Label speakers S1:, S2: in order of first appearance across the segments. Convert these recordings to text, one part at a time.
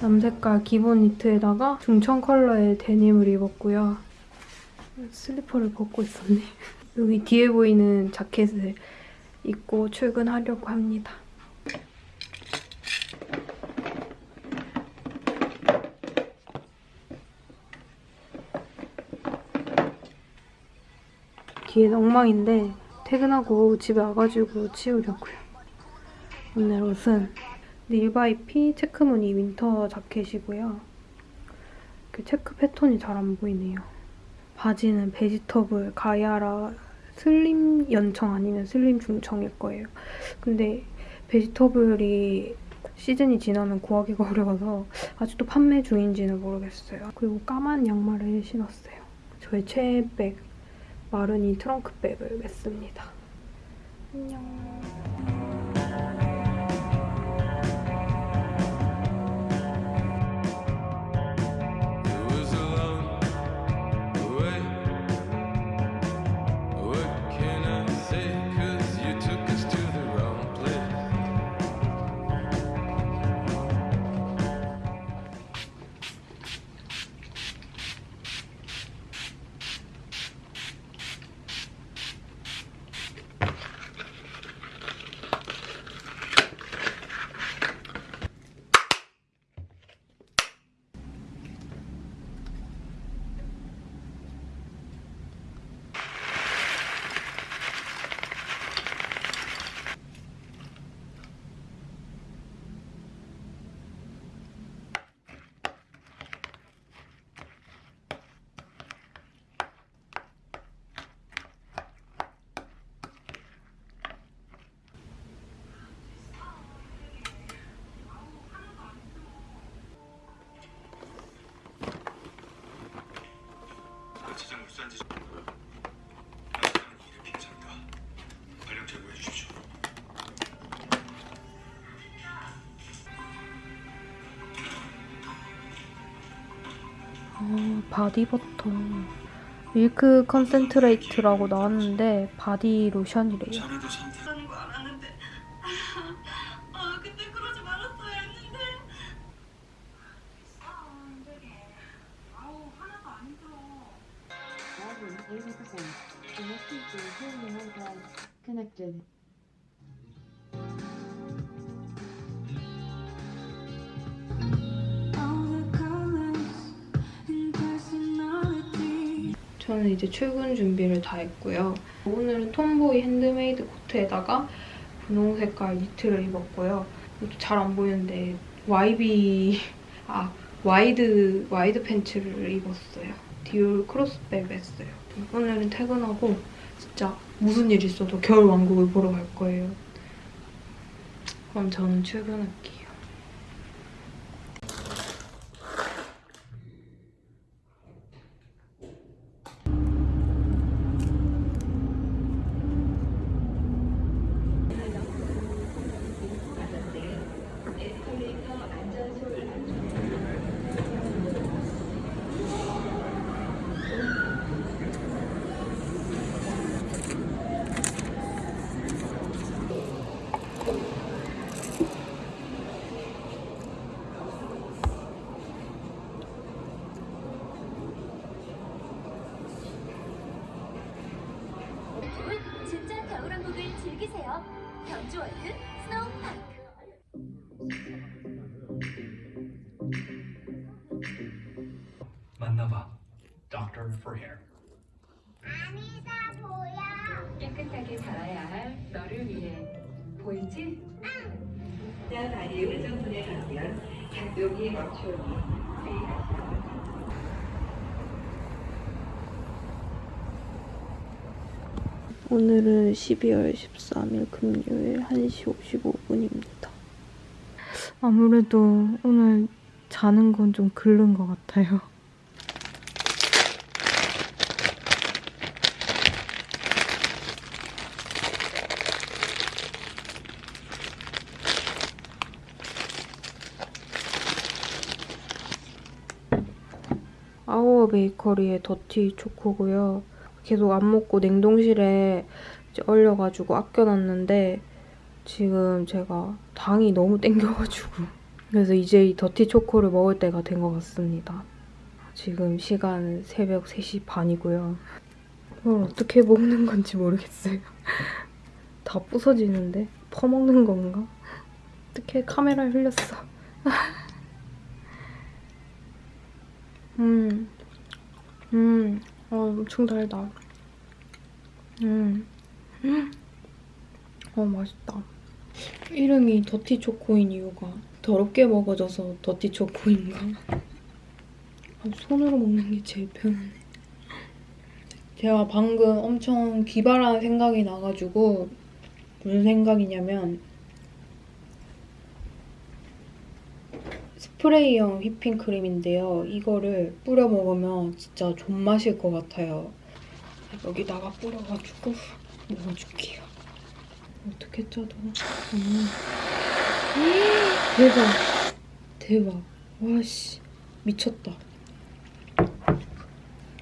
S1: 남색깔 기본 니트에다가 중청 컬러의 데님을 입었고요. 슬리퍼를 벗고 있었네. 여기 뒤에 보이는 자켓을 입고 출근하려고 합니다. 뒤에 엉망인데 퇴근하고 집에 와가지고 치우려고요. 오늘 옷은 릴바이피 체크무늬 winter 자켓이고요. 그 체크 패턴이 잘 안 보이네요. 바지는 베지터블 가야라 슬림 연청 아니면 슬림 중청일 거예요. 근데 베지터블이 시즌이 지나면 구하기가 어려워서 아직도 판매 중인지는 모르겠어요. 그리고 까만 양말을 신었어요. 저의 최애 백 마르니 트렁크백을 맸습니다. 안녕.
S2: 제보해 주십시오.
S1: 어, 바디버터. milk concentrate라고 나왔는데 바디 로션이래요.
S2: 자네도 상태
S3: 하는 거 알았는데 아 그때 그러지 말았어야 했는데
S4: 80%. In this feature, hearing the drive connected.
S1: 저는 이제 출근 준비를 다 했고요. 오늘은 톰보이 핸드메이드 코트에다가 분홍 색깔 니트를 입었고요. 이것도 잘안 보이는데 YB 아 wide wide 팬츠를 입었어요. 디올 cross bag 맸어요. 오늘은 퇴근하고 진짜 무슨 일 있어도 겨울 왕국을 보러 갈 거예요. 그럼 저는 출근할게요.
S5: Doctor for Hair.
S6: 깨끗하게 자라야 할 너를 위해 보이지?
S7: 다리의 의정분에 가면 여기 맞추기
S1: 오늘은 12월 13일 금요일 1시 55분입니다. 아무래도 오늘 자는 건 좀 글른 것 같아요. 베이커리의 더티 초코고요. 계속 안 먹고 냉동실에 얼려가지고 아껴놨는데 지금 제가 당이 너무 땡겨가지고 그래서 이제 이 더티 초코를 먹을 때가 된 것 같습니다. 지금 시간은 새벽 3시 반이고요. 이걸 어떻게 먹는 건지 모르겠어요. 다 부서지는데? 퍼먹는 건가? 어떻게 카메라에 흘렸어. 음, 음, 어, 엄청 달다. 음, 음, 어, 맛있다. 이름이 더티 초코인 이유가 더럽게 먹어져서 더티 초코인가? 아, 손으로 먹는 게 제일 편하네. 제가 방금 엄청 기발한 생각이 나가지고 무슨 생각이냐면 스프레이형 휘핑크림인데요. 이거를 뿌려 먹으면 진짜 존맛일 것 같아요. 여기다가 뿌려가지고 먹어줄게요. 어떻게 짜도 음. 대박 대박 와씨 미쳤다 어,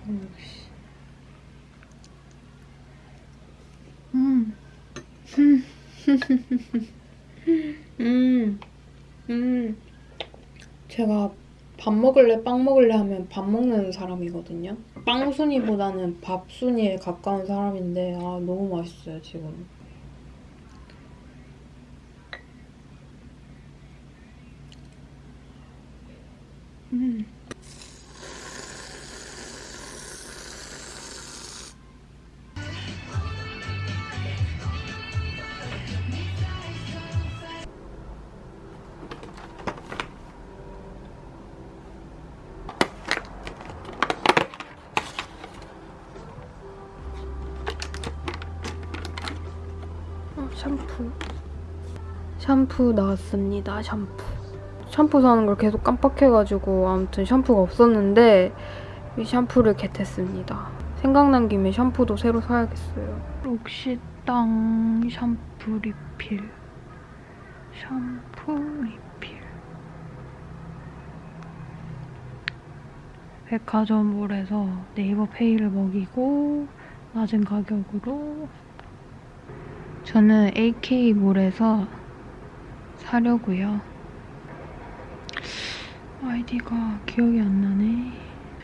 S1: 역시 음. 음. 음. 제가 밥 먹을래 빵 먹을래 하면 밥 먹는 사람이거든요. 빵 순위보다는 밥 순위에 가까운 사람인데 아 너무 맛있어요 지금 샴푸. 샴푸 나왔습니다. 샴푸. 샴푸 사는 걸 계속 깜빡해가지고 아무튼 샴푸가 없었는데 이 샴푸를 겟했습니다. 생각난 김에 샴푸도 새로 사야겠어요. 록시땅 샴푸 리필. 샴푸 리필. 백화점몰에서 네이버 페이를 먹이고 낮은 가격으로 저는 AK몰에서 사려고요. 아이디가 기억이 안 나네.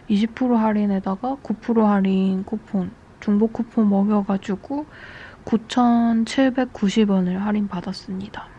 S1: 20% 할인에다가 9% 할인 쿠폰, 중복 쿠폰 먹여가지고 9,790원을 할인 받았습니다.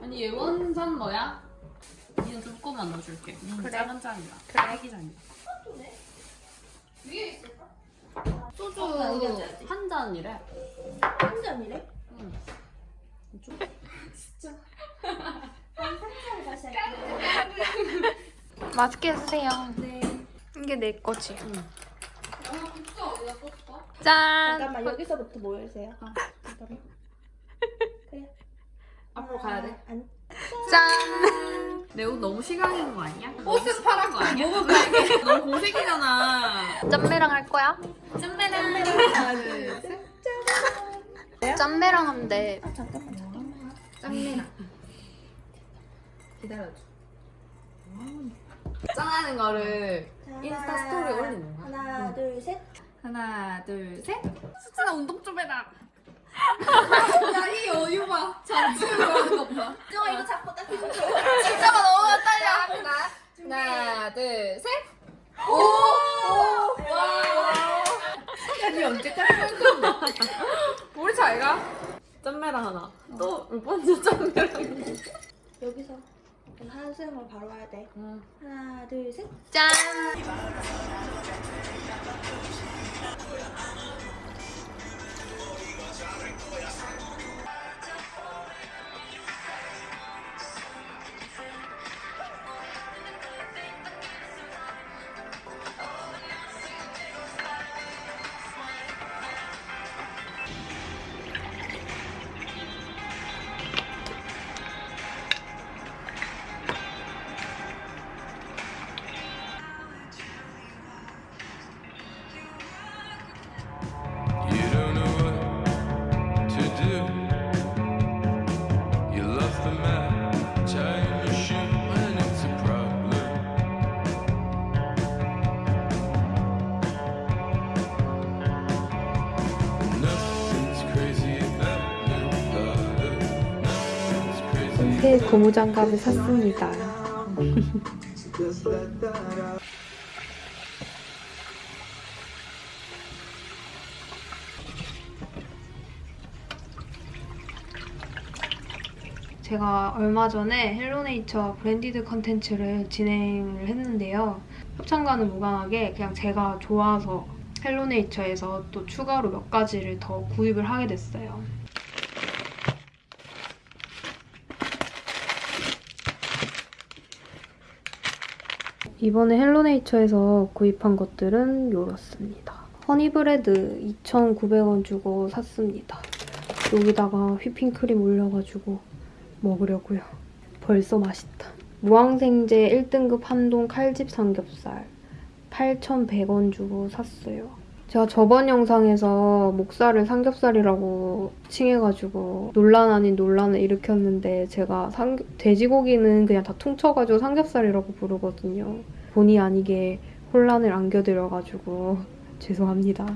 S8: 아니 예원산 너야? 이는 조금만 넣어줄게. 그래. 작은 잔이야. 그래. 애기 잔이야. 소주 한 잔이래.
S9: 한 잔이래?
S8: 응.
S9: 진짜.
S1: 맛있게 드세요.
S9: 네.
S1: 이게 내 거지.
S8: 응.
S1: 짠!
S9: 잠깐만 여기서부터 모여주세요. 잠깐만. 그래.
S8: 앞으로 가야 돼.
S9: 아니.
S1: 짠!
S8: 내 옷 너무 시강인 거 아니야? 옷은 파란 거 아니야? 뭐가 빨개? 너무 공색이잖아.
S1: 짠매랑 할 거야?
S8: 짠매랑
S9: 하나 둘 셋.
S1: 짠매랑 하면 돼.
S9: 아 잠깐만 잠깐만.
S8: 짠매랑. 기다려줘. 짠하는 거를 인스타 스토리에 올리는 거야.
S9: 하나 둘 셋.
S8: 하나 둘셋. 수진아 운동 좀 해라. 야이 여유 봐. 잠수를 하는 것봐.
S9: 저 이거 잡고 딱 진짜가
S8: 너무 떨려. 하나
S9: 하나 둘셋오와야니 언제까지
S8: 할
S9: 건데. 우리 잘가?
S10: 짠매랑 하나. 어. 또몇 번째 짠매랑 여기서. 한숨을 바로 와야 돼. 응. 하나, 둘, 셋. 짠!
S1: 새 고무장갑을 샀습니다. 제가 얼마 전에 헬로네이처 branded contents를 진행을 했는데요. 협찬과는 무관하게 그냥 제가 좋아서 헬로네이처에서 또 추가로 몇 가지를 더 구입을 하게 됐어요. 이번에 헬로네이처에서 구입한 것들은 이렇습니다. honey bread 2,900원 주고 샀습니다. 여기다가 휘핑크림 올려가지고 먹으려고요. 벌써 맛있다. 무항생제 1등급 한동 칼집 삼겹살 8,100원 주고 샀어요. 제가 저번 영상에서 목살을 삼겹살이라고 칭해가지고 논란 아닌 논란을 일으켰는데 제가 삼- 돼지고기는 그냥 다 퉁쳐가지고 삼겹살이라고 부르거든요. 본의 아니게 혼란을 안겨드려가지고 죄송합니다.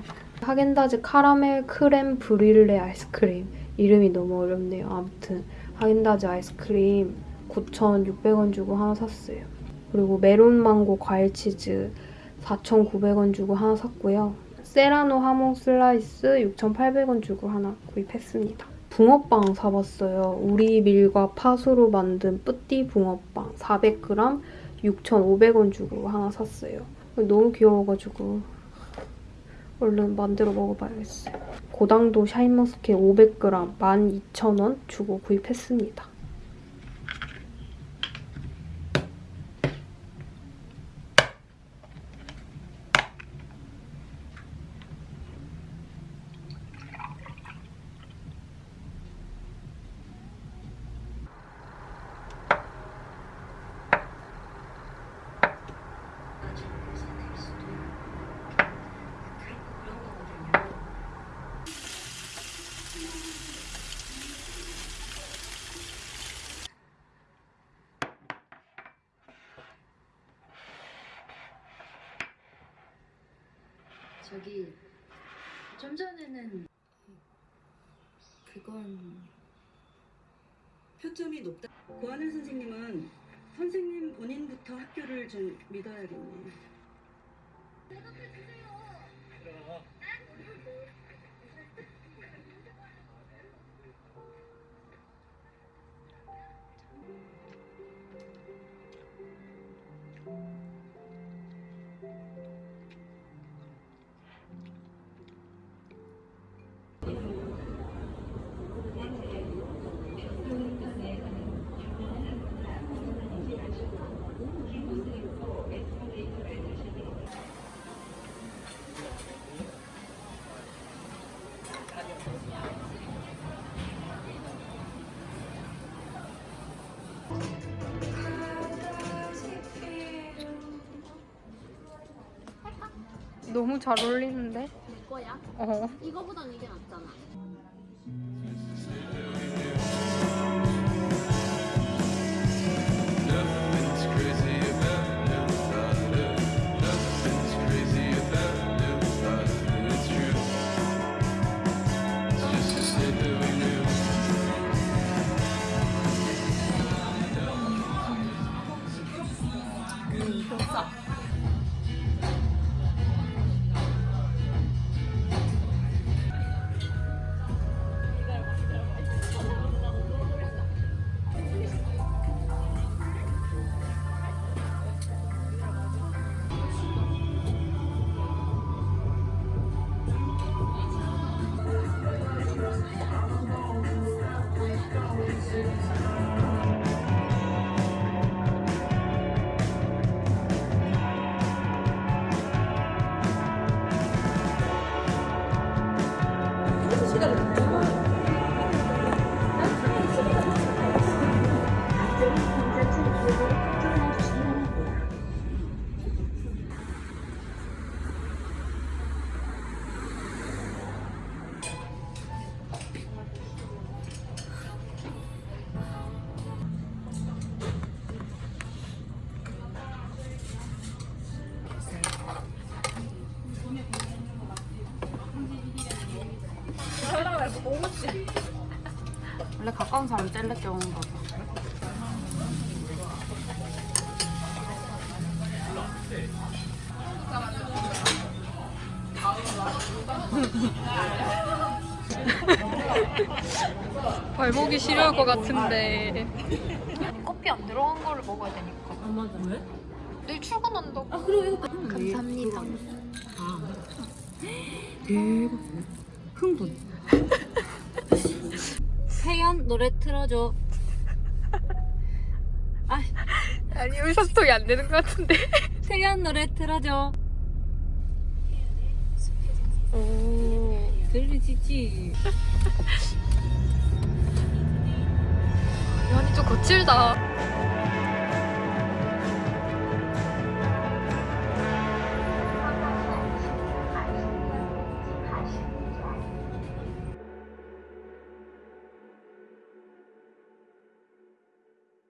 S1: 하겐다즈 카라멜 crème brûlée 아이스크림 이름이 너무 어렵네요. 아무튼 하겐다즈 아이스크림 9,600원 주고 하나 샀어요. 그리고 메론 망고 과일 치즈 4,900원 주고 하나 샀고요. 세라노 하몽 슬라이스 6,800원 주고 하나 구입했습니다. 붕어빵 사봤어요. 우리 밀과 팥으로 만든 petit 붕어빵 400g 6,500원 주고 하나 샀어요. 너무 귀여워가지고 얼른 만들어 먹어봐야겠어요. 고당도 샤인머스켓 500g 12,000원 주고 구입했습니다.
S4: 저기 좀 전에는 그건
S11: 표점이 높다. 고하늘 선생님은 선생님 본인부터 학교를 좀 믿어야겠네.
S1: 너무 잘 어울리는데?
S8: 이거야?
S1: 어.
S8: 이거보단 이게 낫잖아. 가까운 사람 젤레 껴오는 거죠.
S1: 발목이 시려울 것 같은데. 커피 안 들어간 거를 먹어야 되니까.
S8: 아 맞아. 왜?
S1: 내일 출근한다고.
S8: 아 이거
S1: 감사합니다.
S8: 아. 대박. 흥분. 노래 틀어줘. 아,
S1: 아니 의사소통이 안 되는 것 같은데.
S8: 세연 노래 틀어줘.
S1: 오.
S8: 들리지지.
S1: 연이 좀 거칠다.